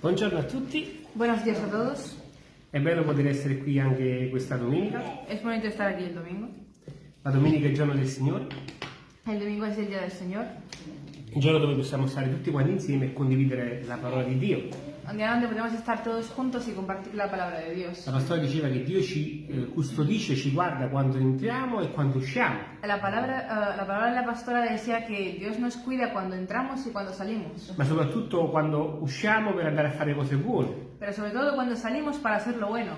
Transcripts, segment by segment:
Buongiorno a tutti, Buenos días a todos. è bello poter essere qui anche questa domenica. Es bonito estar aquí el domingo. La domenica è il giorno del Signore, El domingo es el día del Señor, il giorno dove possiamo stare tutti quanti insieme e condividere la parola di Dio. Día donde podemos estar todos juntos y compartir la palabra de Dios. La pastora diceva che Dio ci eh, custodisce, ci guarda quando entriamo e quando usciamo. La palabra, eh, la palabra de la pastora decía que Dios nos cuida cuando entramos y cuando salimos, ma soprattutto quando usciamo per andare a fare cose buone. pero sobre todo cuando salimos para hacer lo bueno.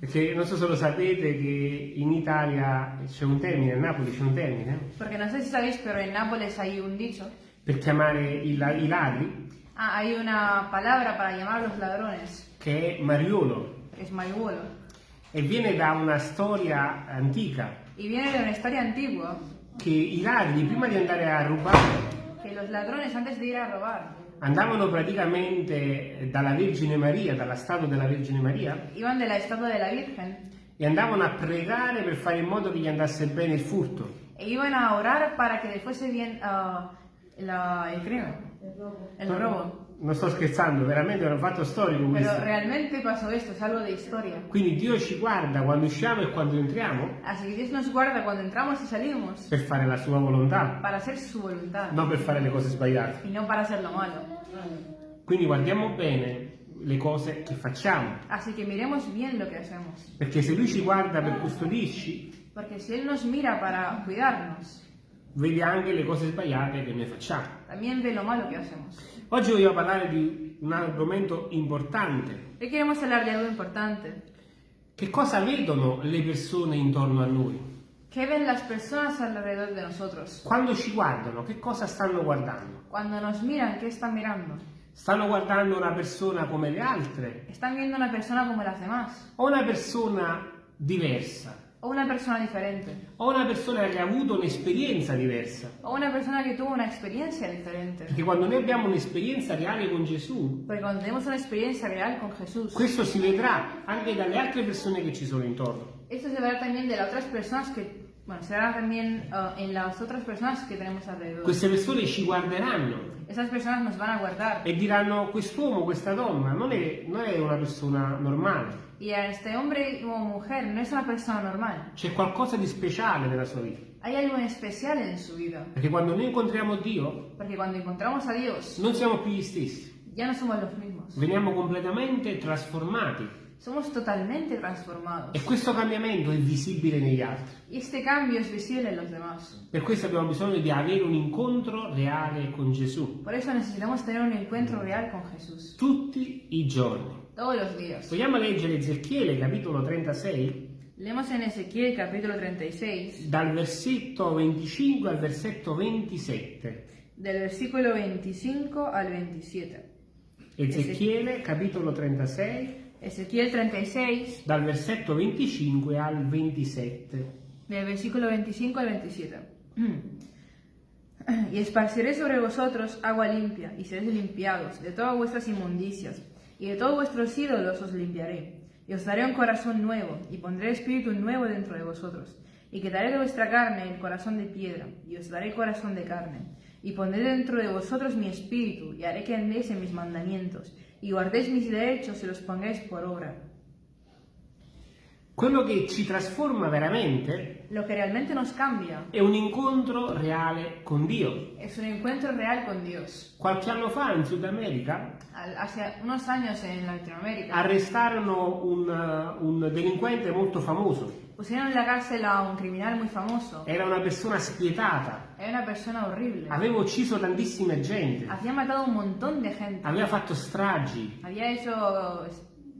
Perché non so se lo sapete che in Italia c'è un termine, a Napoli c'è un termine, Porque no sé si sabéis, pero en Nápoles hay un dicho, per chiamare i, i ladri, ah, hay una palabra para llamar a los ladrones, che è mariolo, es marihuelo, e viene da una storia antica, y viene de una historia antigua, che i ladri prima di andare a rubare. Que los ladrones antes de ir a robar. Andavano praticamente dalla Vergine Maria, dalla statua della Vergine Maria, iban de la estatua de la Virgen. E andavano a pregare per fare in modo che gli andasse bene il furto. e iban a orar para que le fuese bien ah, la- el crimen, el robo. Non sto scherzando, veramente è un fatto storico Pero questo. realmente pasó esto, es algo de historia. Quindi Dio ci guarda quando usciamo e quando entriamo Así que Dios nos guarda cuando entramos y salimos per fare la sua volontà, para hacer su voluntad non per fare le cose sbagliate. y no para hacer lo malo. Quindi guardiamo bene le cose che facciamo, Así que miremos bien lo que hacemos. perché se Lui ci guarda per custodirci, Porque si Él nos mira para cuidarnos, vede anche le cose sbagliate che noi facciamo. también ve lo malo que hacemos. Oggi voglio parlare di un argomento importante. Hoy queremos hablar de algo importante. Che cosa vedono le persone intorno a noi? ¿Qué ven las personas alrededor de nosotros? Quando ci guardano, che cosa stanno guardando? Cuando nos miran, ¿qué están mirando? Stanno guardando una persona come le altre ¿Están viendo una persona como las demás? o una persona diversa ¿O una persona diferente? o una persona che ha avuto un'esperienza diversa? ¿O una persona que tuvo una experiencia diferente? Perché quando noi abbiamo un'esperienza reale con Gesù, Porque cuando tenemos una experiencia real con Jesús, questo si vedrà anche dalle altre persone che ci sono intorno. esto se verá también de las otras personas que, bueno, se verá también ah, en las otras personas que tenemos alrededor. Queste persone ci guarderanno Esas personas nos van a guardar e diranno quest'uomo, questa donna non è, non è una persona normale, y a este hombre o mujer no es una persona normal. c'è qualcosa di speciale nella sua vita. Hay algo especial en su vida. Perché quando noi incontriamo Dio Porque cuando encontramos a Dios, non siamo più gli stessi, ya no somos los mismos. veniamo completamente trasformati Somos totalmente transformados. e questo cambiamento è visibile negli altri. Y este cambio es visible en los demás. Per questo abbiamo bisogno di avere un incontro reale con Gesù Por eso necesitamos tener un encuentro real con Jesús. tutti i giorni. Todos los días. Vogliamo leggere Ezechiele capitolo 36 Leemos en Ezequiel capítulo 36, dal versetto 25 al versetto 27. del versículo 25 al 27. Ezechiele capitolo 36 Ezequiel 36, dal versetto 25 al 27. del versículo 25 al 27. Y esparciré sobre vosotros agua limpia, y seréis limpiados de todas vuestras inmundicias, y de todos vuestros ídolos os limpiaré. Y os daré un corazón nuevo, y pondré espíritu nuevo dentro de vosotros. Y quitaré de vuestra carne el corazón de piedra, y os daré corazón de carne. Y pondré dentro de vosotros mi espíritu, y haré que andéis en mis mandamientos, y guardéis mis derechos y los pongáis por obra. Quello che ci trasforma veramente Lo que realmente nos cambia è un incontro reale con Dio. es un encuentro real con Dios. Qualche anno fa in Sud America Al- Hace unos años en Latinoamérica arrestarono un, uh, un delinquente molto famoso. pusieron en la cárcel a un criminal muy famoso. Era una persona spietata, Era una persona horrible. aveva ucciso tantissima gente, Había matado a un montón de gente. aveva fatto stragi. Había hecho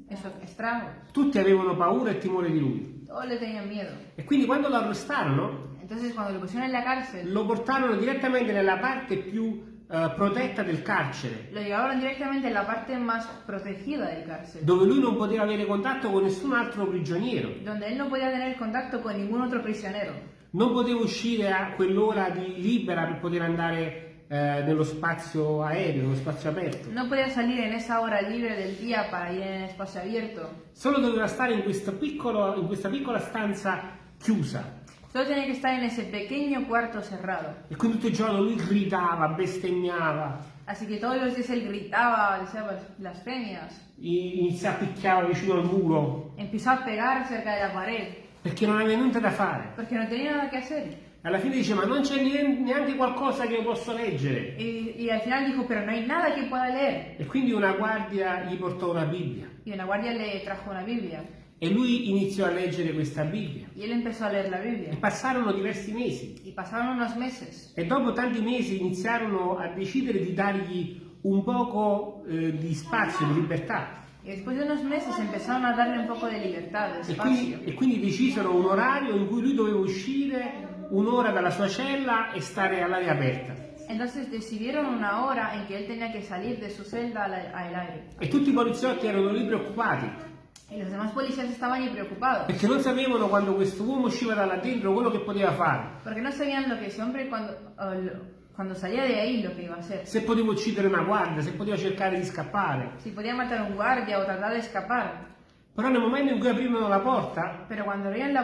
es- esos estragos. Tutti avevano paura e timore di lui. Todos le tenían miedo. E quindi quando lo arrestarono, Entonces cuando lo pusieron en la cárcel, lo portarono direttamente nella parte più eh, protetta del carcere, lo llevaron directamente en la parte más protegida del cárcel. dove lui non poteva avere contatto con nessun altro prigioniero, Donde él no podía tener contacto con ningún otro prisionero. non poteva uscire a quell'ora di libera per poter andare eh, nello spazio aereo, nello spazio aperto. No podía salir en esa hora libre del día para ir en espacio abierto. Solo doveva stare in, piccolo- in questa piccola stanza chiusa. Solo tenía que estar en ese pequeño cuarto cerrado. E quindi tutto il giorno lui gridava, bestemmiava, Así que todos los días él gritaba, decía blas- blasfemias, i- iniziò a picchiare vicino al muro, empezó a pegar cerca de la pared, perché non aveva niente da fare. porque no tenía nada que hacer. Alla fine dice, ma non c'è neanche qualcosa che io posso leggere. Y, y al final dijo, pero no hay nada que pueda leer. E quindi una guardia gli portò una Bibbia. Y una guardia le trajo una Biblia. E lui iniziò a leggere questa Bibbia. Y él empezó a leer la E Biblia. passarono diversi mesi. Y pasaron unos meses. E dopo tanti mesi iniziarono a decidere di dargli un poco eh, di spazio, di libertà. Y después de unos meses empezaron a darle un poco de libertad, de E quindi, e quindi decisero un orario in cui lui doveva uscire un'ora dalla sua cella e stare all'aria aperta. Entonces decidieron una hora en que él tenía que salir de su celda al, al aire. E tutti i poliziotti erano lì preoccupati, Y los demás policías estaban ahí preocupados. perché non sapevano quando questo uomo usciva da là dentro quello che poteva fare. Porque no sabían lo que ese hombre cuando, eh, lo- cuando salía de ahí lo que iba a hacer. Se poteva uccidere una guardia, se poteva cercare di scappare. Si podía matar a un guardia o tratar de escapar. Però nel momento in cui aprivano la porta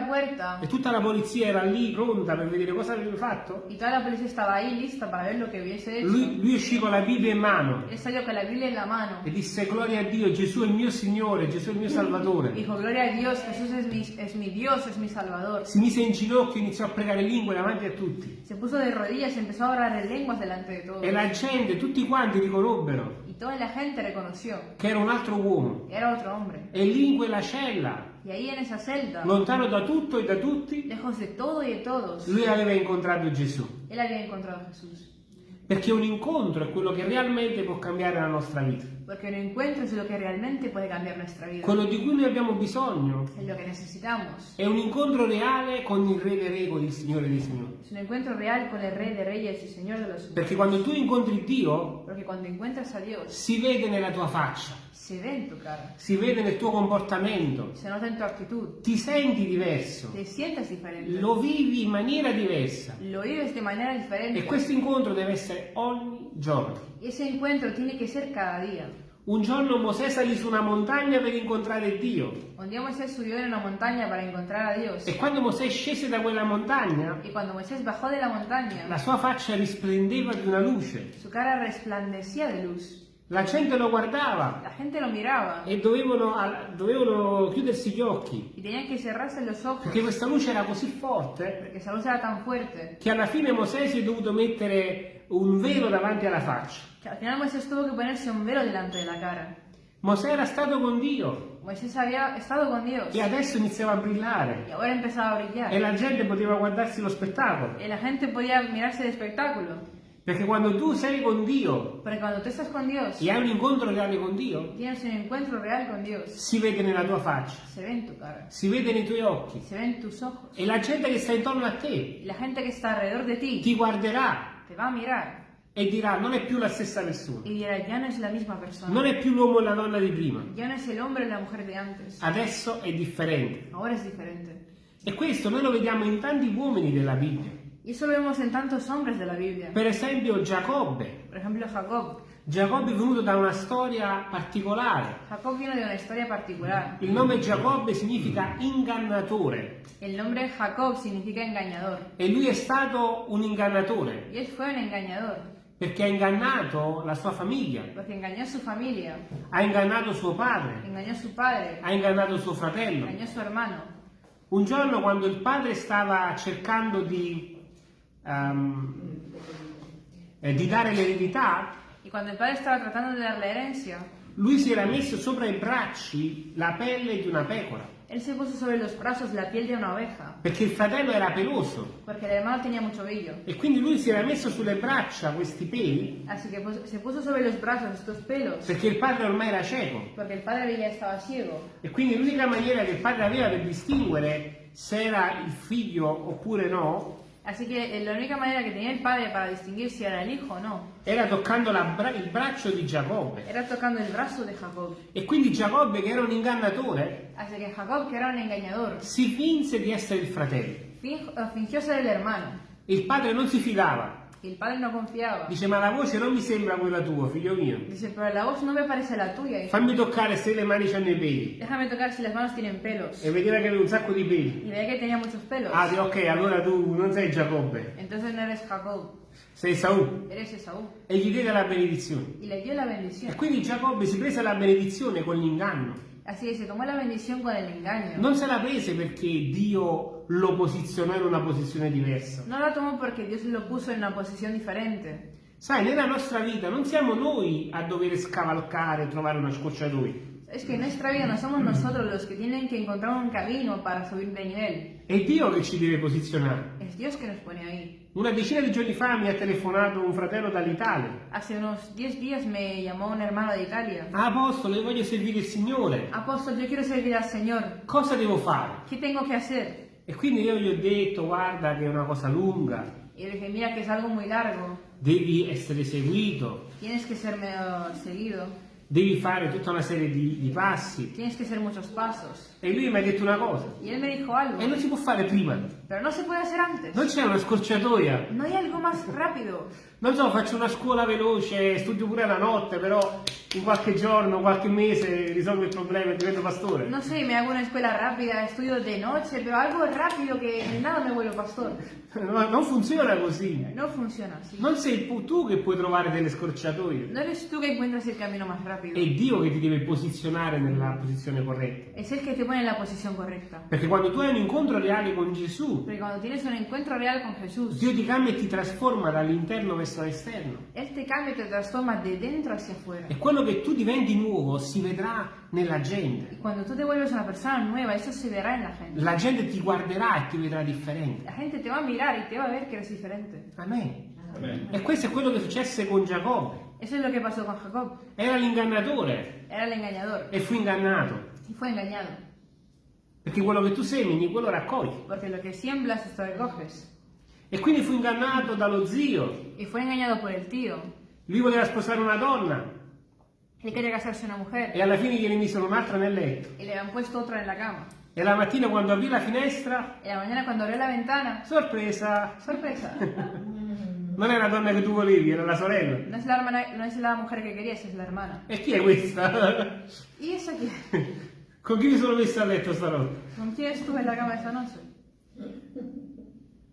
puerta e tutta la polizia era lì pronta per vedere cosa aveva fatto, lui, lui uscì con la Bibbia in mano mano. e disse gloria a Dio, Gesù è il mio Signore, Gesù è il mio Salvatore. Dijo, gloria a Dios, Jesús es mi, es mi Dios, es mi Salvador. Si mise in ginocchio e iniziò a pregare in lingue davanti a tutti. Se puso de rodillas y empezó a orar en lenguas delante de todos. E la gente, tutti quanti riconobbero Toda la gente reconoció che era un altro uomo. era otro hombre. E lì in quella cella, Y ahí en esa celda, lontano da tutto e da tutti, lejos de todo y de todos, lui aveva incontrato Gesù. él había encontrado a Jesús. Perché un incontro è quello che realmente può cambiare la nostra vita. Porque un encuentro es lo que realmente puede cambiar nuestra vida. Quello di cui noi abbiamo bisogno Es lo que necesitamos. è un incontro reale con il Re dei Re, con il Signore dei Signori. Es un encuentro real con el Rey de Reyes y Señor de los Perché quando tu incontri Dio, Porque cuando encuentras a Dios, si vede nella tua faccia, se ve en tu cara, si vede nel tuo comportamento, se nota en tu actitud, ti senti diverso, te sientes diferente, lo vivi in maniera diversa. lo vives de manera diferente. E questo incontro deve essere ogni giorno. Y ese encuentro tiene que ser cada día. Un giorno Mosè salì su una montagna per incontrare Dio. Un día Moisés subió en una montaña para encontrar a Dios. E quando Mosè scese da quella montagna, Y cuando Moisés bajó de la montaña, la sua faccia risplendeva di una luce. su cara resplandecía de luz. La gente lo guardava La gente lo e dovevano, dovevano chiudersi gli occhi, y tenían que cerrarse los ojos perché questa luce era così forte era tan fuerte che alla fine Mosè si è dovuto mettere un velo davanti alla faccia. que al final Moisés tuvo que ponerse un velo delante de la cara. Mosè era stato con Dio Moisés había estado con Dios e adesso iniziava a y brillare ahora empezaba a brillar. e la gente poteva guardarsi lo spettacolo. Y la gente podía mirarse de espectáculo. Perché quando tu sei con Dio con Dios, e hai un incontro reale con Dio, con Dios, si vede nella tua faccia, se ve en tu cara, si vede nei tuoi occhi se ve en tus ojos. e la gente che sta intorno a te Y la gente que está alrededor de ti ti guarderà te va a mirar e dirà non è più la stessa persona, y dirá, ya no es la misma persona. non è più l'uomo e la donna di prima, Ya no es el hombre la mujer de antes. adesso è differente. Ahora es diferente. E questo noi lo vediamo in tanti uomini della Bibbia. Y eso lo vemos en tantos hombres de la Biblia. Per esempio Giacobbe. Por ejemplo, Jacob. Giacobbe è venuto da una storia particolare. Jacob vino de una historia particular. Il nome Giacobbe significa ingannatore El nombre Jacob significa engañador. e lui è stato un ingannatore él fue un engañador, perché ha ingannato la sua famiglia, porque engañó a su familia, ha ingannato suo padre, engañó a su padre, ha ingannato suo fratello. engañó a su hermano. Un giorno quando il padre stava cercando di, ehm, eh, di dare l'eredità, cuando el padre estaba tratando de dar la herencia, lui si era messo sopra i bracci la pelle di una pecora, él se puso sobre los brazos la piel de una oveja, perché il fratello era peloso. Porque el hermano tenía mucho vello. e quindi lui si era messo sulle braccia questi peli Así que se puso sobre los brazos estos pelos, perché il padre ormai era cieco. Porque el padre ya estaba ciego. e quindi l'unica maniera che il padre aveva per distinguere se era il figlio oppure no Así que eh, la única manera que tenía el padre para distinguir si era el hijo o no, era toccando bra- il braccio di Giacobbe era tocando el brazo de Jacob. e quindi Giacobbe che era un ingannatore Así que Jacob, que era un engañador, si finse di essere il fratello eh, fingió ser el hermano. il padre non si fidava Y el padre no confiaba. Dice, ma la voce non mi sembra quella tua, figlio mio. Dice, pero la voz no me parece la tuya. hijo. Fammi toccare se le mani hanno i peli. Déjame tocar si las manos tienen pelos. E vedeva che aveva un sacco di peli. Y veía que tenía muchos pelos. Ah, ok, allora tu non sei Giacobbe, Entonces no eres Jacob, sei Saul. eres Esaú. E gli diede la benedizione. Y le dio la E bendición. quindi Giacobbe si prese la benedizione con l'inganno. Así que se tomó la bendición con el engaño. Non se la prese perché Dio lo posizionò in una posizione diversa. No la tomó porque Dios lo puso en una posición diferente. Sai, nella nostra vita non siamo noi a dover scavalcare e trovare una scorciatoia. Es que en nuestra vida no somos nosotros los que tienen que encontrar un camino para subir de nivel. È Dio che ci deve posizionare. Es Dios que nos pone ahí. Una decina di giorni fa mi ha telefonato un fratello dall'Italia. Hace unos 10 días me llamó un hermano de Italia. Ah, Apostolo, io voglio servire il Signore. Apóstol, yo quiero servir al Señor. Cosa devo fare? ¿Qué tengo que hacer? E quindi io gli ho detto, guarda che è una cosa lunga, Y le dije, mira que es algo muy largo. devi essere seguito, Tienes que ser medio seguido. devi fare tutta una serie di, di passi. Tienes que hacer muchos pasos. E lui mi ha detto una cosa, Y él me dijo algo. e non si può fare prima. Pero no se puede hacer antes. Non c'è una scorciatoia. No hay algo más rápido. Non so, faccio una scuola veloce, studio pure la notte, però in qualche giorno, qualche mese risolvo il problema e divento pastore. No sé, me hago una escuela rápida, estudio de noche, pero algo rápido que en nada me vuelvo pastor. No, non funziona così. No funciona así. Non sei tu che puoi trovare delle scorciatoie. No eres tú que encuentras el camino más rápido. È Dio che ti deve posizionare nella posizione corretta. Es el que te pone en la posición correcta. Perché quando tu hai un incontro reale con Gesù, Porque cuando tienes un encuentro real con Jesús, Dio ti cambia e ti trasforma dall'interno verso l'esterno. Él te cambia y te transforma de dentro hacia afuera. E quello che tu diventi nuovo si vedrà nella gente. Y cuando tú te vuelves una persona nueva, eso se verá en la gente. La gente ti guarderà e ti vedrà differente. La gente te va a mirar y te va a ver que eres diferente. Amen. E questo è quello che successe con Giacobbe. Eso es lo que pasó con Jacob. Era l'ingannatore Era el engañador e fu ingannato. y fue engañado. Perché quello che tu semini, quello raccogli. Porque lo que siembras, esto recoges. E quindi fu ingannato dallo zio. Y fue engañado por el tío. Lui voleva sposare una donna Él quería casarse una mujer e alla fine gliene misero un'altra nel letto. y le habían puesto otra en la cama. E la mattina quando aprì la finestra, Y la mañana cuando abrió la ventana, sorpresa, sorpresa. non è la donna che tu volevi, era la sorella. No es la hermana, no es la mujer que querías, es la hermana. E chi è questa? ¿Y eso qué? Con chi mi sono messo a letto stanotte? ¿Con quién estuve en la cama esta noche?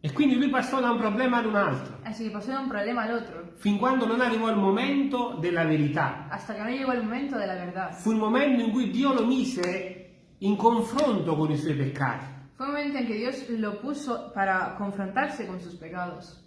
E quindi lui passò da un problema ad un altro, Así que pasó de un problema al otro, fin quando non arrivò il momento della verità. hasta que no llegó el momento de la verdad. Fu il momento in cui Dio lo mise in confronto con i suoi peccati. Fue un momento en que Dios lo puso para confrontarse con sus pecados.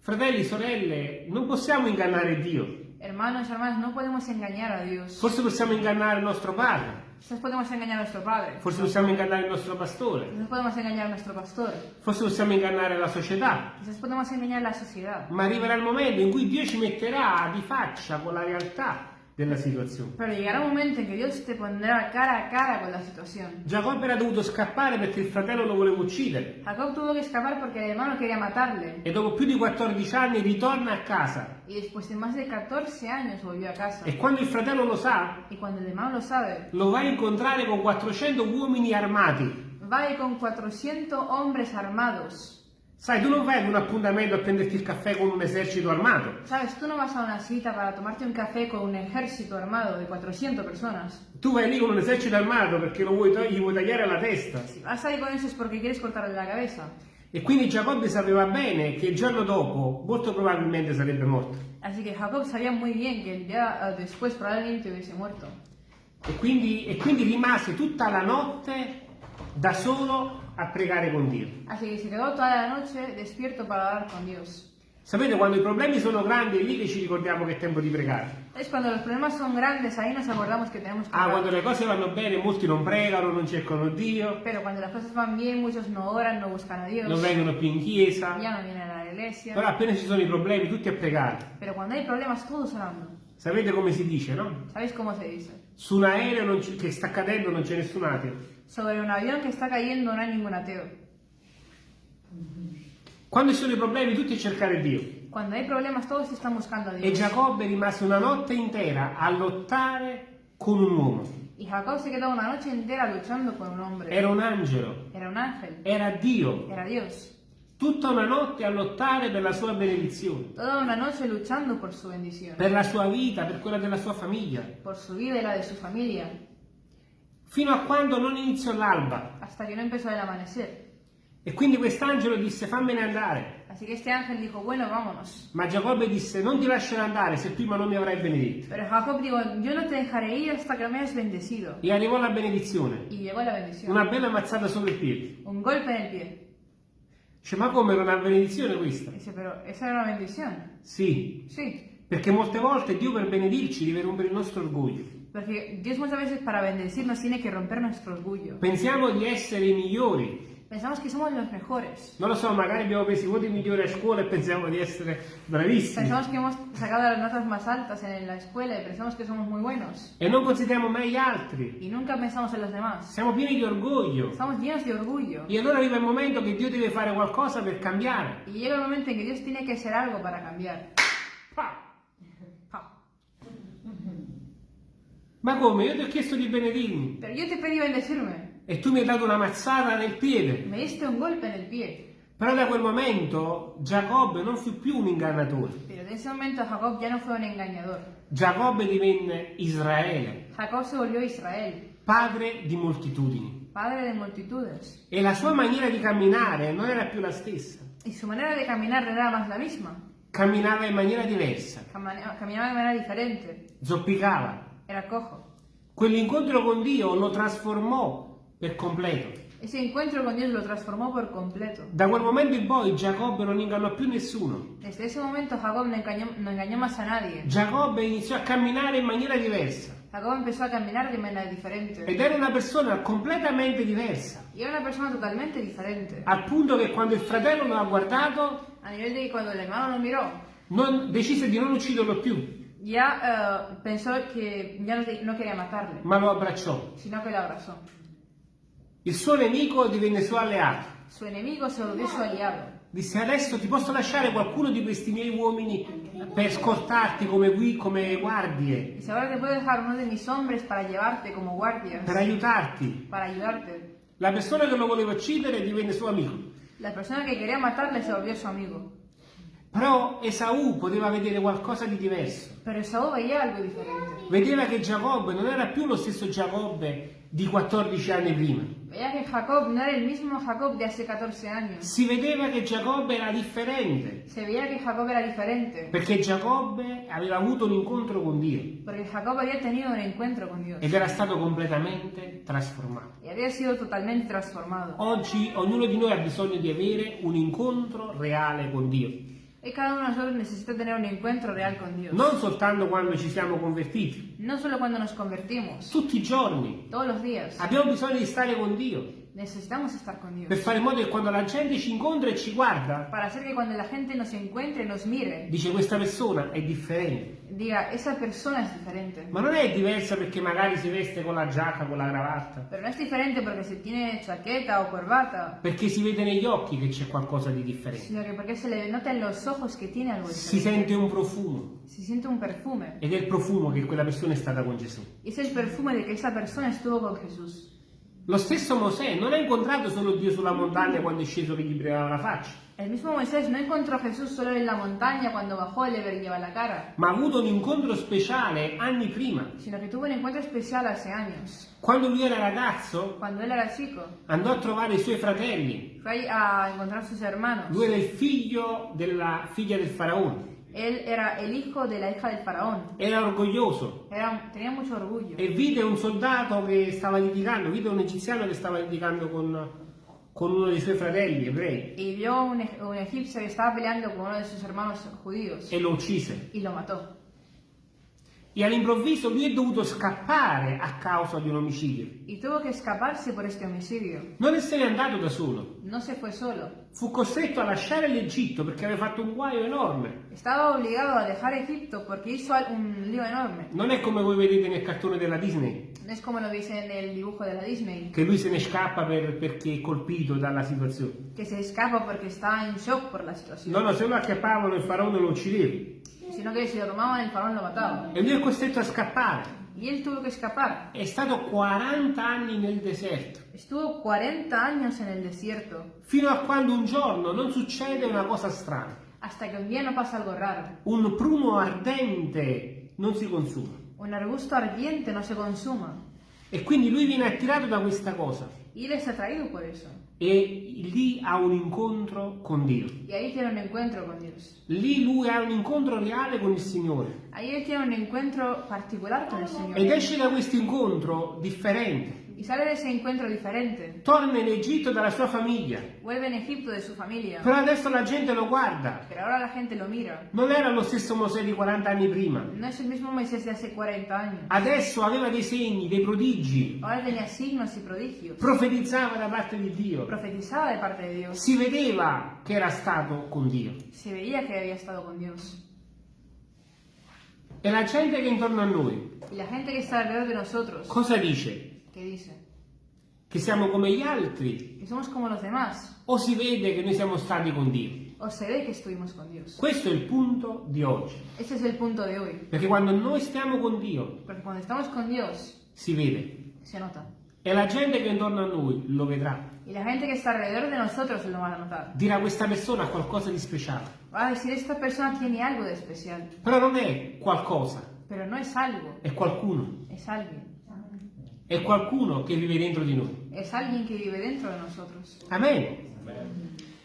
Fratelli, sorelle, non possiamo ingannare Dio. Hermanos hermanas, no podemos engañar a Dios. Forse possiamo ingannare il nostro padre, Quizás podemos engañar a nuestro padre. forse possiamo ingannare il nostro pastore, Quizás podemos engañar a nuestro pastor. forse possiamo ingannare la società. Quizás podemos engañar la sociedad. Ma arriverà il momento in cui Dio ci metterà di faccia con la realtà della situazione. Pero llegará un momento en que Dios te pondrá cara a cara con la situación. Giacobbe era dovuto scappare perché il fratello lo voleva uccidere Jacob tuvo que escapar porque el hermano quería matarle. e dopo più di 14 anni ritorna a casa Y después de más de 14 años volvió a casa. e quando il fratello lo sa Y cuando el hermano lo sabe, lo va a incontrare con 400 uomini armati. va con 400 hombres armados. Sai, tu non vai ad un appuntamento a prenderti il caffè con un esercito armato. Sabes, tú no vas a una cita para tomarte un café con un ejército armado de 400 personas. Tu vai lì con un esercito armato perché lo vuoi, gli vuoi tagliare la testa. Si vas ahí con eso es porque quieres cortarle la cabeza. E quindi Giacobbe sapeva bene che il giorno dopo molto probabilmente sarebbe morto. Así que Jacob sabía muy bien que el día eh, después probablemente hubiese muerto. E quindi, e quindi rimase tutta la notte da solo a pregare con Dio. Así que se quedó toda la noche despierto para hablar con Dios. Sapete, quando i problemi sono grandi è lì che ci ricordiamo che è tempo di pregare. Es cuando los problemas son grandes, ahí nos acordamos que tenemos que Ah, orar. quando le cose vanno bene molti non pregano, non cercano Dio, Pero cuando las cosas van bien, muchos no oran, no buscan a Dios, non vengono più in chiesa. ya no vienen a la iglesia. Però appena ci sono i problemi tutti a pregare. Pero cuando hay problemas, todos orando. Sapete come si dice, no? ¿Sabéis cómo se dice? Su un aereo c'è- che sta cadendo non c'è nessun ateo. Sobre un avión que está cayendo no hay ningún ateo. Quando ci sono i problemi tutti a cercare Dio. Cuando hay problemas, todos están buscando a E. Giacobbe rimase una notte intera a lottare con un uomo. Y Jacob se quedó una noche entera luchando con un hombre. Era un angelo, Era un ángel. era Dio. Era Dios. tutta una notte a lottare per la sua benedizione, toda una noche luchando por su bendición, per la sua vita, per quella della sua famiglia, por su vida y la de su familia, fino a quando non iniziò l'alba. hasta que no empezó el amanecer. E quindi quest'angelo disse fammene andare. Así que este ángel dijo, bueno, vámonos. Ma Giacobbe disse non ti lascerò andare se prima non mi avrai benedetto. Pero Jacob dijo, yo no te dejaré ir hasta que me hayas bendecido. E arrivò la benedizione, Y llegó la bendición. una bella mazzata sopra il piede. Un golpe en el pie. Dice ma come era una benedizione questa? Dice, pero esa era una bendición. Sì, Sí, perché molte volte Dio per benedirci deve rompere il nostro orgoglio. Porque Dios muchas veces para bendecirnos tiene que romper nuestro orgullo. Pensiamo di essere i migliori. Pensamos que somos los mejores. Non lo so, magari abbiamo preso i voti migliori a scuola e pensiamo di essere bravissimi. Pensamos que hemos sacado las notas más altas en la escuela y pensamos que somos muy buenos. E non consideriamo mai gli altri. Y nunca pensamos en los demás. Siamo pieni di orgoglio. E allora arriva il momento che Dio deve fare qualcosa per cambiare. Y llega el momento Dios tiene que hacer algo para cambiar. Pa! Ma come? Io ti ho chiesto di benedirmi Pero yo te pedí bendecirme. e tu mi hai dato una mazzata nel piede. Me diste un golpe en el pie. Però da quel momento Giacobbe non fu più un ingannatore. Pero en ese momento Jacob ya no fue un engañador. Giacobbe divenne Israele, Jacob se volvió Israel, padre di moltitudini. padre de multitudes. E la sua maniera di camminare non era più la stessa. Y su manera de caminar no era más la misma. Camminava in maniera diversa, Caminaba de manera diferente. zoppicava. Era cojo. Quell'incontro con Dio lo trasformò per completo. Ese encuentro con Dios lo transformó por completo. Da quel momento in poi Giacobbe non ingannò più nessuno. Desde ese momento Jacob no engañó, no engañó más a nadie. Giacobbe iniziò a camminare in maniera diversa Jacob empezó a caminar de manera diferente. ed era una persona completamente diversa. Y era una persona totalmente diferente. Al punto che quando il fratello lo ha guardato, A nivel de cuando el hermano lo miró, non- decise di non ucciderlo più, ya eh, pensó que ya no, quería matarle, ma lo abbracciò. sino que lo abrazó. Il suo nemico divenne suo alleato. Su enemigo se volvió su aliado. Disse adesso ti posso lasciare qualcuno di questi miei uomini per scortarti come, gui- come guardie, Dice, ahora te puedo dejar uno de mis hombres para llevarte como guardias, per aiutarti. para ayudarte. La persona che lo voleva uccidere divenne suo amico. La persona que quería matarle se volvió su amigo. Però Esaù poteva vedere qualcosa di diverso. Pero Esaú veía algo diferente. Vedeva che Giacobbe non era più lo stesso Giacobbe di 14 anni prima. Veía que Jacob no era el mismo Jacob de hace 14 años. Si vedeva che Giacobbe era differente, Se veía que Jacob era diferente. perché Giacobbe aveva avuto un incontro con Dio Porque Jacob había tenido un encuentro con Dios. ed era stato completamente trasformato. Y había sido totalmente transformado. Oggi ognuno di noi ha bisogno di avere un incontro reale con Dio, Y cada uno de nosotros necesita tener un encuentro real con Dios. non soltanto quando ci siamo convertiti, No solo cuando nos convertimos, tutti i giorni. todos los días. Abbiamo bisogno di stare con Dio Necesitamos estar con Dios. per fare in modo che quando la gente ci incontra e ci guarda, Para hacer que cuando la gente nos encuentre, nos mire, dice questa persona è differente. diga, esa persona es diferente. Ma non è diversa perché magari si veste con la giacca, con la cravatta, Pero no es diferente porque se tiene chaqueta o corbata, perché si vede negli occhi che c'è qualcosa di differente. sino que porque se le nota en los ojos que tiene algo Si diferente. sente un profumo Se siente un perfume. ed è il profumo che quella persona è stata con Gesù. Y es el perfume de que esa persona estuvo con Jesús. Lo stesso Mosè non ha incontrato solo Dio sulla montagna quando è sceso che gli brillava la faccia, El mismo Moisés no encontró a Jesús solo en la montaña cuando bajó y le brillaba la cara, ma ha avuto un incontro speciale anni prima. sino que tuvo un encuentro especial hace años. Quando lui era ragazzo Cuando él era chico, andò a trovare i suoi fratelli. fue a encontrar a sus hermanos. Lui era il figlio della figlia del faraone. Él era el hijo de la hija del faraón. Era orgoglioso Era- tenía mucho orgullo. e vide un soldato che stava litigando, vide un egiziano che stava litigando con, con uno dei suoi fratelli ebrei Y vio un, eg- un egipcio que estaba peleando con uno de sus hermanos judíos e lo uccise. y lo mató. E all'improvviso lui è dovuto scappare a causa di un omicidio. Y tuvo que escaparse por este homicidio. Non se n'è andato da solo, No se fue solo. fu costretto a lasciare l'Egitto perché aveva fatto un guaio enorme. Estaba obligado a dejar Egipto porque hizo un lío enorme. Non è come voi vedete nel cartone della Disney, No es como lo dice en el dibujo de la Disney, che lui se ne scappa per- perché è colpito dalla situazione. que se escapa porque está en shock por la situación. No, no, se lo acchiappavano il faraone lo uccideva. Sino que si lo tomaban el faraón lo mataba. E lui è costretto a scappare. Y él tuvo que escapar. È stato 40 anni nel deserto, Estuvo 40 años en el desierto, fino a quando un giorno non succede una cosa strana. hasta que un día no pasa algo raro. Un pruno ardente non si consuma. Un arbusto ardiente no se consuma. E quindi lui viene attirato da questa cosa. Y él es atraído por eso. E lì ha un incontro con Dio. Con. Lì lui ha un incontro reale con il Signore. Ed esce da questo incontro differente. Y sale de ese encuentro diferente. Torna in Egitto dalla sua famiglia. Vuelve en Egipto de su familia. Però adesso la gente lo guarda. Pero ahora la gente lo mira. Non era lo stesso Mosè di 40 anni prima. No es el mismo Moisés de hace 40 años. Adesso aveva dei segni, dei prodigi. Ahora tenía signos y prodigios. Profetizzava da parte di Dio. Profetizaba de parte de Dios. Si vedeva che era stato con Dio. Se veía que había estado con Dios. E la gente che è intorno a noi Y la gente que está alrededor de nosotros, cosa dice? ¿Qué dice? Che siamo come gli altri? Que somos como los demás. O si vede che noi siamo stati con Dio? O se ve que estuvimos con Dios. Questo è il punto di oggi. Ese es el punto de hoy. Perché quando noi stiamo con Dio Porque cuando estamos con Dios, si vede. se nota. E la gente che è intorno a noi lo vedrà. Y la gente que está alrededor de nosotros lo va a notar. Dirà questa persona ha qualcosa di speciale. Va a decir, esta persona tiene algo de especial. Però non è qualcosa, Pero no es algo, è qualcuno. es alguien. È qualcuno che vive dentro di noi. Es alguien que vive dentro de nosotros. Amen.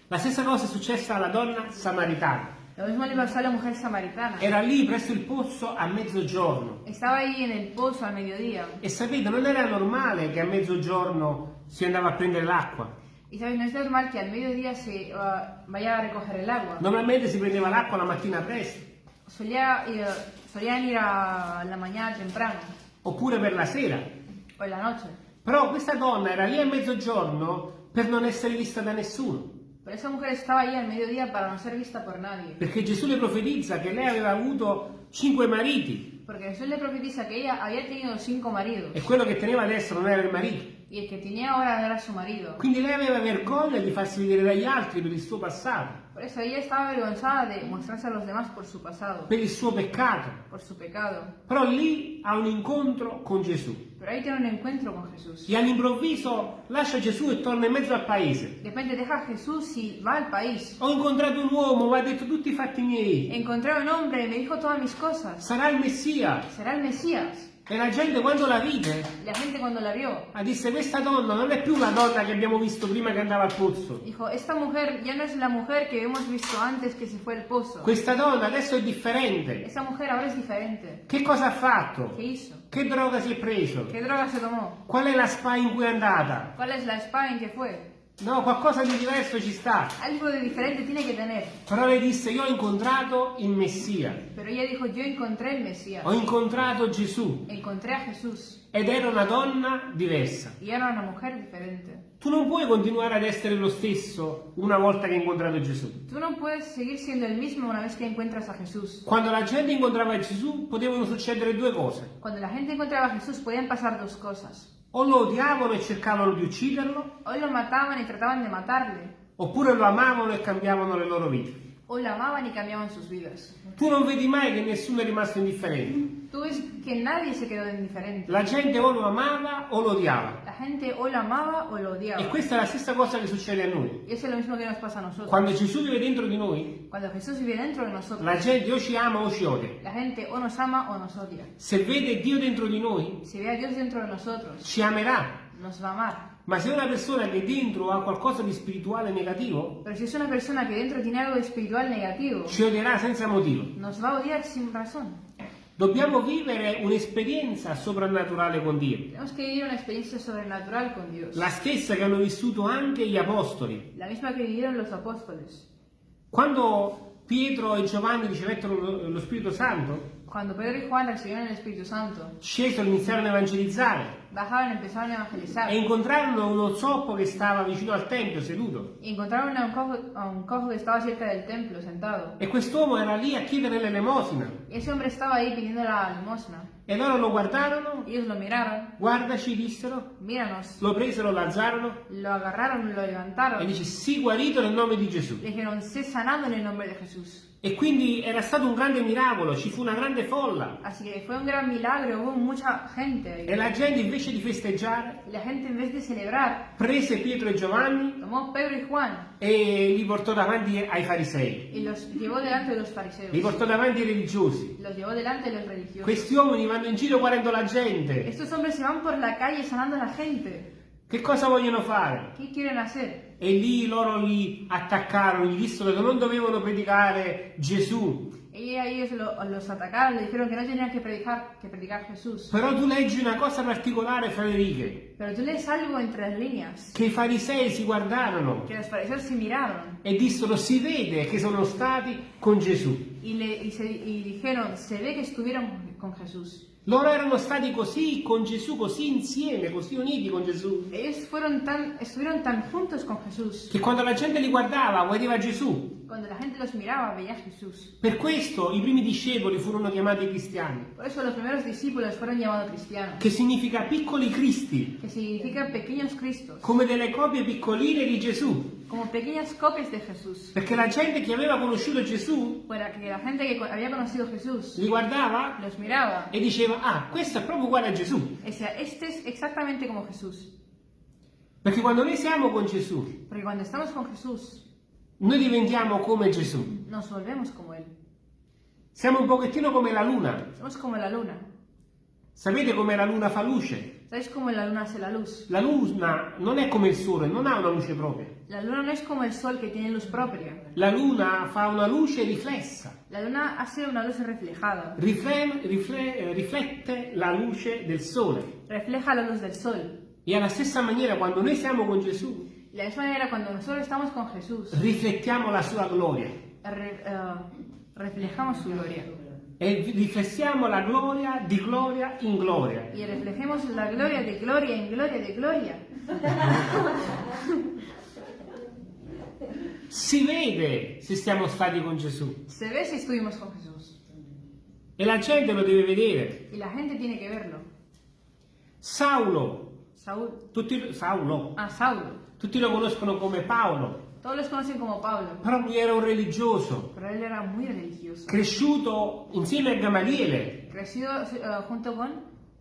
La stessa cosa è successa alla donna samaritana. Lo mismo le pasó a la mujer samaritana. Era lì presso il pozzo a mezzogiorno. Estaba ahí en el pozo al mediodía. E sapete, non era normale che a mezzogiorno si andava a prendere l'acqua. Y sabes, no es normal que al mediodía se uh, vaya a recoger el agua. Normalmente si prendeva l'acqua la mattina presto, Solía, ir- solían ir a la mañana temprano oppure per la sera. En la noche. Però questa donna era lì a mezzogiorno per non essere vista da nessuno. Pero esa mujer estaba ahí al mediodía para no ser vista por nadie. Perché Gesù le profetizza che lei aveva avuto cinque mariti Porque Jesús le profetiza que ella había tenido cinco maridos e quello che teneva adesso non era il marito. y el que tenía ahora era su marido. Quindi lei aveva vergogna di farsi vedere dagli altri per il suo passato, Por eso ella estaba avergonzada de mostrarse a los demás por su pasado, per il suo peccato. por su pecado. Però lì ha un incontro con Gesù Pero ahí tiene un encuentro con Jesús. e all'improvviso lascia Gesù e torna in mezzo al paese. De repente deja a Jesús y va al país. Ho incontrato un uomo, mi ha detto tutti i fatti miei. Encontré a un hombre y me dijo todas mis cosas. Sarà il Messia. Será el Mesías. E la gente quando la vide La gente cuando la vio ha disse questa donna non è più la donna che abbiamo visto prima che andava al pozzo. dijo, esta mujer ya no es la mujer que hemos visto antes que se fue al pozo. Questa donna adesso è differente. Esa mujer ahora es diferente. Che cosa ha fatto? ¿Qué hizo? Che droga si è preso? ¿Qué droga se tomó? Qual è la spa in cui è andata? ¿Cuál es la spa en que fue? No, qualcosa di diverso ci sta. Algo de diferente tiene que tener. Però lei disse io ho incontrato il Messia, Pero ella dijo, yo encontré el Mesías. ho incontrato Gesù Encontré a Jesús. ed era una donna diversa. Y era una mujer diferente. Tu non puoi continuare ad essere lo stesso una volta che hai incontrato Gesù. Tú no puedes seguir siendo el mismo una vez que encuentras a Jesús. Quando la gente incontrava Gesù potevano succedere due cose. Cuando la gente encontraba a Jesús podían pasar dos cosas. O lo odiavano e cercavano di ucciderlo, Hoy lo mataban y trataban de matarle. oppure lo amavano e cambiavano le loro vite. Hoy lo amaban y cambiaban sus vidas. Tu non vedi mai che nessuno è rimasto indifferente. Tú ves que nadie se quedó indiferente. La gente o lo amava o lo odiava. Gente o lo amaba o lo odiaba. E questa è la stessa cosa che succede a noi. Eso es lo mismo que nos pasa a nosotros. Quando Gesù vive dentro di noi, dentro de nosotros, la gente o ci ama o ci odia. la gente o nos ama o nos odia. Se vede Dio dentro di noi, dentro de nosotros, ci amerà. nos va a amar. Ma se una persona che dentro ha qualcosa di spirituale negativo, Pero si es una persona que dentro tiene algo espiritual negativo, ci odierà senza motivo. nos va a odiar sin razón. Dobbiamo vivere un'esperienza soprannaturale con Dio, con la stessa che hanno vissuto anche gli apostoli. La misma que vivieron los apóstoles. Quando Pietro e Giovanni ricevettero lo Spirito Santo, Cuando Pedro y Juan recibieron el Espíritu Santo, scesero e iniziarono a evangelizzare bajaron empezaron a evangelizar. e incontrarono uno zoppo che stava vicino al Tempio seduto. Y encontraron a un, cojo, a un cojo que estaba cerca del templo, sentado. E quest'uomo era lì a chiedere l'elemosina. Y ese hombre estaba ahí pidiendo la limosna. E loro lo guardarono, Ellos lo miraron, guardaci, dissero, míranos, lo presero, lo alzarono lo agarraron, lo e levantaron. dice, sii guarito nel nome di Gesù. Dijeron, sé sanado en el nombre de Jesús. E quindi era stato un grande miracolo, ci fu una grande folla. Así que fue un gran milagro, hubo mucha gente. E la gente invece di festeggiare la gente en vez de celebrar, prese Pietro e Giovanni tomó Pedro y Juan e li portò davanti ai farisei, y los llevó delante de los li fariseos. portò davanti ai religiosi. Los llevó delante de los religiosos. Questi uomini vanno in giro guardando la gente. Estos hombres se van por la calle sanando a la gente. Che cosa vogliono fare? ¿Qué quieren hacer? E lì loro li attaccarono, gli dissero che non dovevano predicare Gesù. Y ellos lo- los atacaron, le dijeron que no tenían que predicar, que predicar Jesús. Però tu leggi una cosa particolare, Frederiche, Pero tú lees algo entre las líneas, che i farisei si guardarono que los fariseos se miraron e dissero si vede che sono stati con Gesù. y, le, y, se- y dijeron, se ve que estuvieron con Jesús. Loro erano stati così con Gesù, così insieme, così uniti con Gesù, Ellos fueron tan, estuvieron tan juntos con Jesús. che quando la gente li guardava vedeva Gesù. Cuando la gente los miraba, veía a Jesús. Per questo i primi discepoli furono chiamati cristiani, Por eso los primeros discípulos fueron llamados cristianos, che significa piccoli cristi, que significa pequeños cristos, come delle copie piccoline di Gesù. como pequeñas copias de Jesús. Perché la gente che aveva conosciuto Gesù Para que la gente que co- había conocido a Jesús li guardava los miraba e diceva, ah, questo è proprio uguale a Gesù. y decía, este es exactamente como Jesús. Perché quando noi siamo con Gesù, Porque cuando estamos con Jesús, noi diventiamo come Gesù. nos volvemos como Él. Siamo un pochettino come la luna. Somos como la luna. Sapete come la luna fa luce? ¿Sabéis cómo la luna hace la luz? La luna non è come il sole, non ha una luce propria. La luna no es como el sol que tiene luz propia. La luna fa una luce riflessa, La luna hace una luz reflejada. rifle- rifle- eh, riflette la luce del sole. Refleja la luz del sol. E alla stessa maniera quando noi siamo con Gesù, la misma manera, cuando nosotros estamos con Jesús, riflettiamo la sua gloria re- eh, reflejamos su gloria. e riflessiamo la gloria di gloria in gloria. Y reflejemos la gloria de gloria en gloria de gloria. Si vede se siamo stati con Gesù Se ve si estuvimos con Jesús. e la gente lo deve vedere. Y la gente tiene que verlo. Saulo, Saúl. tutti, Saulo, Ah, Saulo. Tutti lo conoscono come Paolo, Todos los conocen como Pablo. però lui era un religioso, Pero él era muy religioso. cresciuto insieme a Gamaliele. Crecido eh, junto con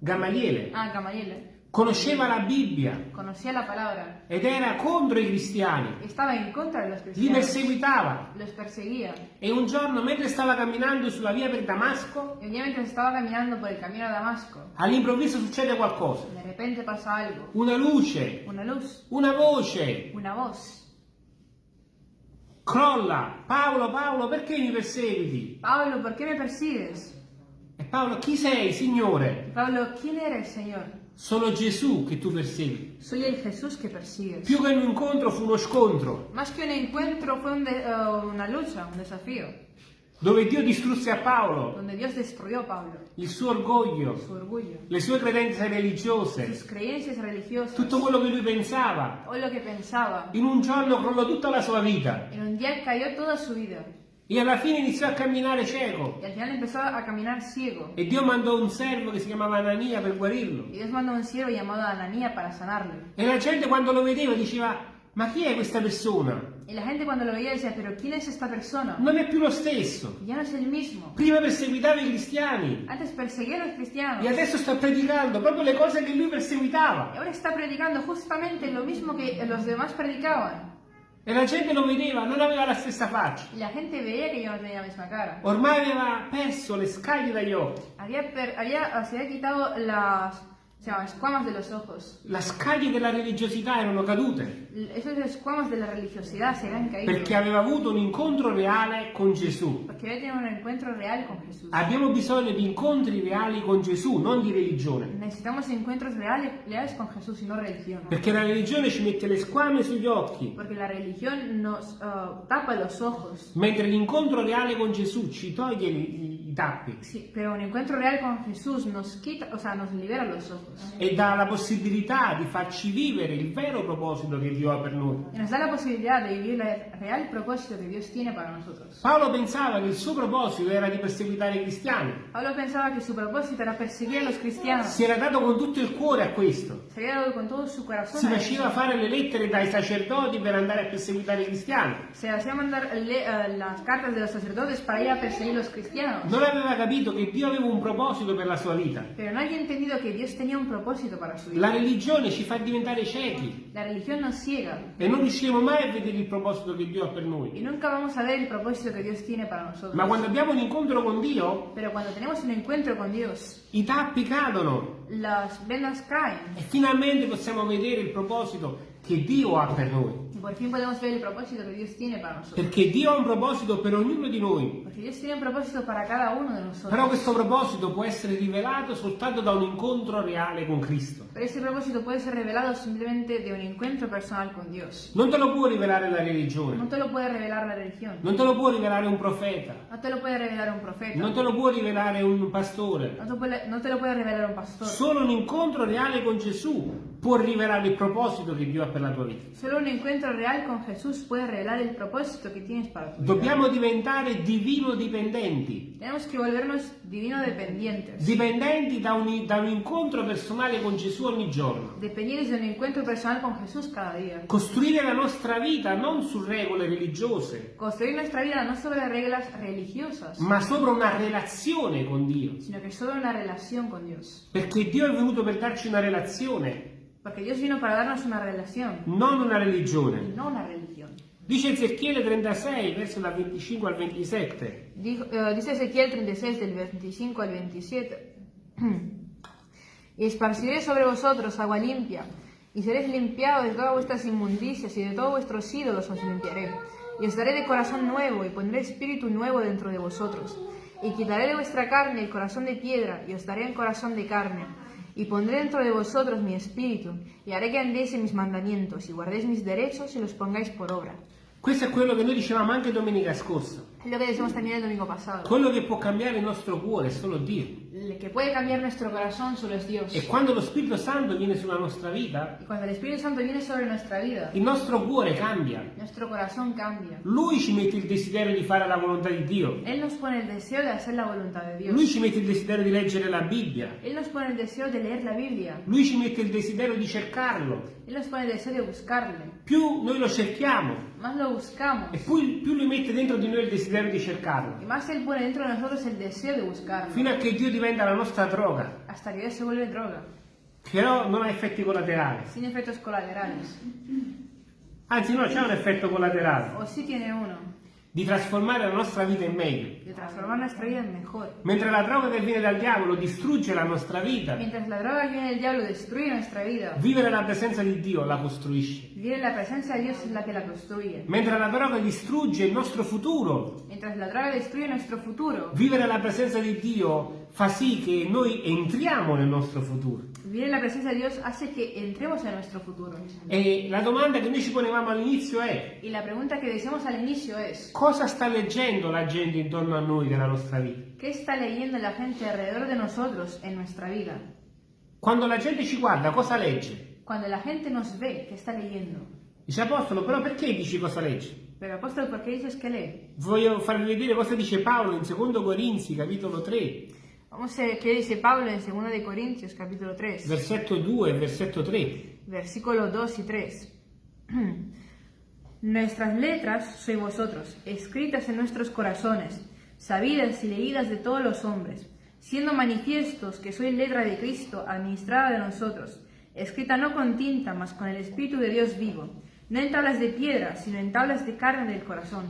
Gamaliele ah, Gamaliel. Conosceva la Bibbia Conocía la palabra. ed era contro i cristiani, Estaba en contra de los li perseguitava Los perseguía. e un giorno mentre stava camminando sulla via per Damasco, Y un día mientras estaba caminando por el camino a Damasco, all'improvviso succede qualcosa, de repente pasa algo. una luce, Una luz. una voce, Una voz. crolla, Paolo, Paolo, perché mi perseguiti? Pablo, ¿por qué me persigues? E Paolo, chi sei, Signore? Pablo, ¿quién eres, Señor? Sono Gesù che tu persegui. Soy el Jesús que persigues. Più che un incontro fu uno scontro, Más que un encuentro fue un eh, una lucha, un desafío, dove Dio distrusse a Paolo. Donde Dios destruyó a Pablo, il suo orgoglio, su orgullo, le sue credenze sus religiose, creencias religiosas, tutto quello che lui pensava. o lo que pensaba. In un giorno crollò tutta la sua vita. En un día cayó toda su vida e alla fine iniziò a camminare cieco. y al final empezó a caminar ciego. E Dio mandò un servo che si chiamava Anania per guarirlo. Y Dios mandó un siervo llamado Ananía para sanarlo. E la gente quando lo vedeva diceva, ma chi è questa persona? Y la gente cuando lo veía decía, pero ¿quién es esta persona? Non è più lo stesso. Ya no es el mismo. Prima perseguitava i cristiani Antes perseguía a los cristianos e adesso sta predicando proprio le cose che lui y perseguitava. ahora está predicando justamente lo mismo que los demás predicaban. E la gente lo vedeva, non aveva la stessa faccia. La gente veía que yo no tenía la misma cara. Ormai aveva perso le scaglie dagli occhi. Había, per- había- se había quitado las se llama, escuamas de los ojos. Le scaglie della religiosità erano cadute Esas escuamas de la religiosidad se habían caído. perché aveva avuto un incontro reale con Gesù. Porque había tenido un encuentro real con Jesús. Abbiamo bisogno di incontri reali con Gesù, non di religione. Necesitamos encuentros reales, reales con Jesús y no religión. Perché la religione ci mette le squame sugli occhi, Porque la religión nos ah, tapa los ojos. mentre l'incontro reale con Gesù ci toglie i, tappi Sí, pero un encuentro real con Jesús nos quita, o sea, nos libera los ojos. e dà la possibilità di farci vivere il vero proposito che Dio ha per noi. Y nos da la posibilidad de vivir el real propósito que Dios tiene para nosotros. Paolo pensava che il suo proposito era di perseguitare i cristiani. Pablo pensaba que su propósito era perseguir a los cristianos. Si era dato con tutto il cuore a questo. Se había dado con todo su corazón. Si faceva fare le lettere dai sacerdoti per andare a perseguitare i cristiani. Se hacía mandar le- eh, las cartas de los sacerdotes para ir a perseguir los cristianos. Non aveva capito che Dio aveva un proposito per la sua vita. Pero no había entendido que Dios tenía un propósito para su La vida. religione ci fa diventare ciechi La religión nos ciega e non riusciremo mai a vedere il proposito che Dio ha per y noi. nunca vamos a ver el propósito que Dios tiene para nosotros. Ma quando abbiamo un incontro con Dio, Pero cuando tenemos un encuentro con Dios, i tappi cadono las vendas caen e finalmente possiamo vedere il proposito che Dio ha per noi. por fin podemos ver el propósito que Dios tiene para nosotros. Perché Dio ha un proposito per ognuno di noi. Porque Dios tiene un propósito para cada uno de nosotros. Però questo proposito può essere rivelato soltanto da un incontro reale con Cristo. Pero ese propósito puede ser revelado simplemente de un encuentro personal con Dios. Non te lo può rivelare la No religione, te lo puede revelar la religión. non te lo può rivelare un profeta, No te lo puede revelar un profeta. non te lo può rivelare un pastore. No te, puede- no te lo puede revelar un pastor. Solo un incontro reale con Gesù può rivelare il proposito che Dio ha per la tua vita. Solo un encuentro real con Jesús puede revelar el propósito que tienes para tu vida. Dobbiamo diventare divino dipendenti, Tenemos que volvernos divino dependientes. dipendenti da un, da un incontro personale con Gesù ogni giorno. Dependientes de un encuentro personal con Jesús cada día. Costruire la nostra vita non su regole religiose, Construir nuestra vida no sobre reglas religiosas, ma sopra una relazione con Dio. sino que sobre una relación con Dios. Perché Dio è venuto per darci una relazione, Porque Dios vino para darnos una relación non una religione. no una religión. Dice Ezechiele 36, verso dal 25 al 27. Dijo- eh, dice Ezequiel 36 del 25 al 27. y esparciré sobre vosotros agua limpia, y seréis limpiados de todas vuestras inmundicias y de todos vuestros ídolos os limpiaré. Y os daré de corazón nuevo y pondré espíritu nuevo dentro de vosotros. Y quitaré de vuestra carne el corazón de piedra y os daré un corazón de carne. Y pondré dentro de vosotros mi espíritu y haré que andéis en mis mandamientos y guardéis mis derechos y los pongáis por obra. Questo è quello che noi dicevamo anche domenica scorsa. Es lo que decimos también el domingo pasado. Quello che può cambiare il nostro cuore è solo Dio. El que puede cambiar nuestro corazón solo es Dios. E quando lo Spirito Santo viene sulla nostra vita, Y cuando el Espíritu Santo viene sobre nuestra vida, il nostro cuore cambia. nuestro corazón cambia. Lui ci mette il desiderio di fare la volontà di Dio. Él nos pone el deseo de hacer la voluntad de Dios. Lui ci mette il desiderio di leggere la Bibbia. Él nos pone el deseo de leer la Biblia. Lui ci mette il desiderio di cercarlo. Él nos pone el deseo de buscarle. Più noi lo cerchiamo Más lo buscamos. e poi più lui mette dentro di noi il desiderio di cercarlo. Y más Él pone dentro de nosotros el deseo de buscarlo. Fino a che Dio diventa la nostra droga, Hasta que se vuelve droga. però non ha effetti collaterali. Sin efectos colaterales. Anzi no, c'è un effetto collaterale, O sí tiene uno. di trasformare la nostra vita in meglio. De transformar nuestra vida en mejor. Mentre la droga che viene dal diavolo distrugge la nostra vita, Mientras la droga que viene del diablo destruye nuestra vida. vivere la presenza di Dio la costruisce. Vivir en la presencia de Dios es la que la construye. Mentre la droga distrugge il nostro futuro, Mientras la droga destruye nuestro futuro, vivere la presenza di Dio fa sì che noi entriamo nel nostro futuro. vivir en la presencia de Dios hace que entremos en nuestro futuro. E la domanda che noi ci ponevamo all'inizio è Y la pregunta que decíamos al inicio es, cosa sta leggendo la gente intorno a noi della nostra vita? ¿qué está leyendo la gente alrededor de nosotros en nuestra vida? Quando la gente ci guarda, cosa legge? Cuando la gente nos ve, ¿qué está leyendo? Dice Apostolo, però perché dici cosa legge? Pero apóstol, ¿por qué dices que lee? Voglio farvi vedere cosa dice Paolo in 2 Corinzi, capitolo 3, Vamos a ver qué dice Pablo en 2 de Corintios, capítulo 3, versetto 2 e versetto 3. versículos 2 y 3. Nuestras letras sois vosotros, escritas en nuestros corazones, sabidas y leídas de todos los hombres, siendo manifiestos que sois letra de Cristo, administrada de nosotros, escrita no con tinta, mas con el Espíritu de Dios vivo, no en tablas de piedra, sino en tablas de carne del corazón.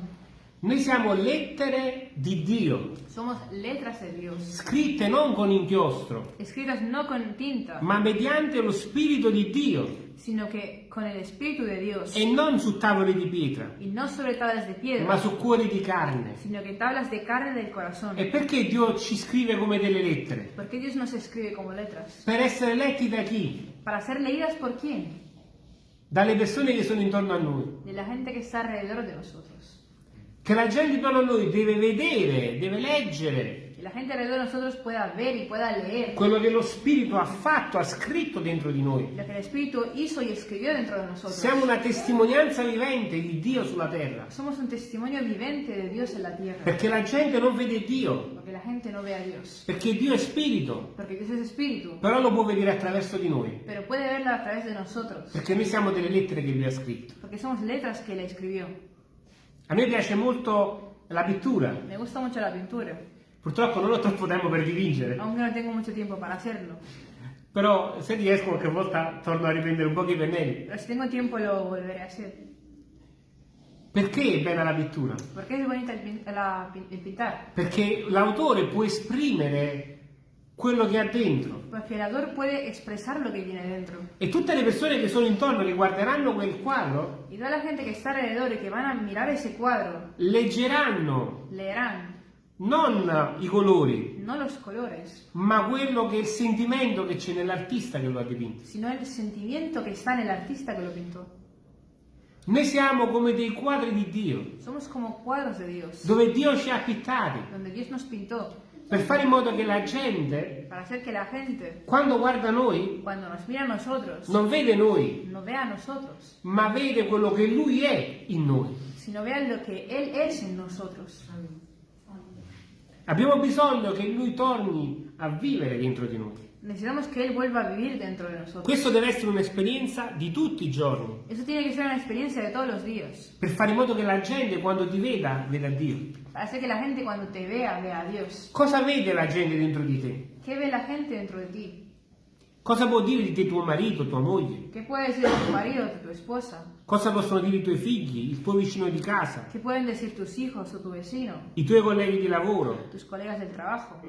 Noi siamo lettere di Dio, Somos letras de Dios, scritte non con inchiostro, escritas no con tinta, ma mediante lo Spirito di Dio sino que con el Espíritu de Dios, e non su tavole di pietra, y no sobre tablas de ma piedra, su cuori di carne. sino que tablas de carne del corazón. E perché Dio ci scrive come delle lettere? ¿Por qué Dios nos escribe como letras? Per essere letti da chi? ¿Para ser leídas por quién? Dalle persone che sono intorno a noi. De la gente que está alrededor de nosotros. Che la gente intorno a noi deve vedere, deve leggere la gente alrededor de nosotros pueda ver y pueda leer quello che lo Spirito ha fatto, ha scritto dentro di noi. lo que el Espíritu hizo y escribió dentro de nosotros. Siamo una testimonianza vivente di Dio sulla terra, Somos un testimonio vivente de Dios en la tierra. perché la gente non vede Dio, Porque la gente no ve a Dios. perché Dio è Spirito, Porque Dios es Espíritu. però lo può vedere attraverso di noi, Pero puede verlo a través de nosotros. perché noi siamo delle lettere che Lui ha scritto. Porque somos letras que le escribió. A me piace molto la pittura, Me gusta mucho la pintura. purtroppo non ho troppo tempo per dipingere, Aunque no tengo mucho tiempo para hacerlo. però se riesco qualche volta torno a riprendere un po' i pennelli. Pero si tengo tiempo lo volveré a hacer. Perché è bella la pittura? Porque es bonita pin- la- el pintar. Perché l'autore può esprimere quello che ha dentro Porque el autor puede expresar lo que tiene dentro. e tutte le persone che sono intorno che guarderanno quel quadro Y toda la gente que está alrededor y que van a mirar ese cuadro leggeranno leerán non i colori, no los colores, ma quello che è il sentimento che c'è nell'artista che lo ha dipinto. sino el sentimiento que está en el artista que lo pintó. Noi siamo come dei quadri di Dio, Somos como cuadros de Dios, dove Dio ci ha pittati, donde Dios nos pintó per fare in modo che la gente, para hacer que la gente, quando guarda noi, nosotros, non vede noi, no nosotros, ma vede quello che Lui è in noi. sino vea lo que Él es en nosotros. Abbiamo bisogno che Lui torni a vivere dentro di noi. Necesitamos que Él vuelva a vivir dentro de nosotros. Questo deve essere un'esperienza di tutti i giorni, Eso tiene que ser una experiencia de todos los días, per fare in modo che la gente quando ti veda, veda Dio. Hacer que la gente cuando te vea, vea a Dios. Cosa vede la gente dentro di te? ¿Qué ve la gente dentro de ti? Cosa può dire di te tuo marito, tua moglie? ¿Qué puede decir de tu marido, de tu esposa? Cosa possono dire i tuoi figli, il tuo vicino di casa, ¿Qué pueden decir tus hijos o tu vecino, i tuoi colleghi di lavoro? tus colegas del trabajo?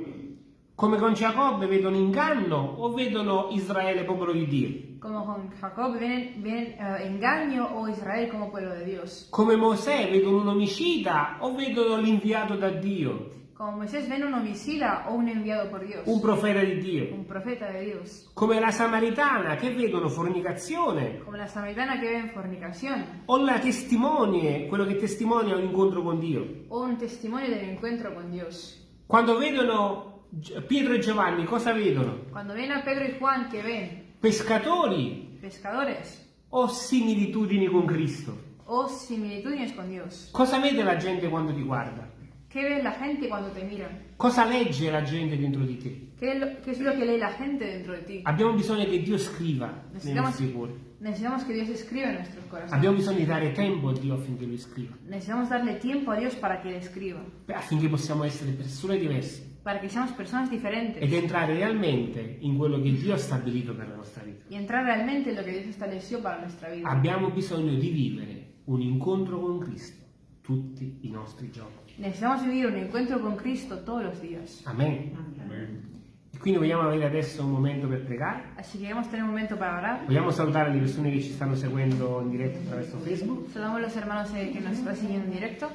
Come con Giacobbe vedono inganno o vedono Israele popolo di Dio? Como con Jacob ven, ven eh, engaño o Israel como pueblo de Dios. Come Mosè vedono un omicida o vedono l'inviato da Dio, Como Moisés ven un homicida o un enviado por Dios. un profeta di Dio? Un profeta de Dios. Come la Samaritana che vedono fornicazione Como la samaritana que ven fornicación. o la testimonie, quello che testimonia un incontro con Dio. O un testimonio del encuentro con Dios. Quando vedono Pietro e Giovanni, cosa vedono? Cuando ven a Pedro y Juan que ven Pescatori pescadores o similitudini con Cristo? o similitudes con Dios. Cosa vede la gente quando ti guarda? ¿Qué ve la gente cuando te mira? Cosa legge la gente dentro di te? ¿Qué es, lo, que lee la gente dentro de ti? Abbiamo bisogno che Dio scriva nei nostri cuori. necesitamos que Dios escriba en nuestros corazones. Abbiamo bisogno di dare tempo a Dio affinché Lui scriva, Necesitamos darle tiempo a Dios para que Él escriba. affinché possiamo essere persone diverse Para que seamos personas diferentes. ed entrare realmente in quello che Dio ha stabilito per la nostra vita. Y entrar realmente en lo que Dios estableció para nuestra vida. Abbiamo bisogno di vivere un incontro con Cristo tutti i nostri giorni. Necesitamos vivir un encuentro con Cristo todos los días. Amen. E quindi vogliamo avere adesso un momento per pregare. Así que queremos tener un momento para orar. Vogliamo salutare le persone che ci stanno seguendo in diretta attraverso Facebook. Saludamos a los hermanos eh, que nos están siguiendo en directo.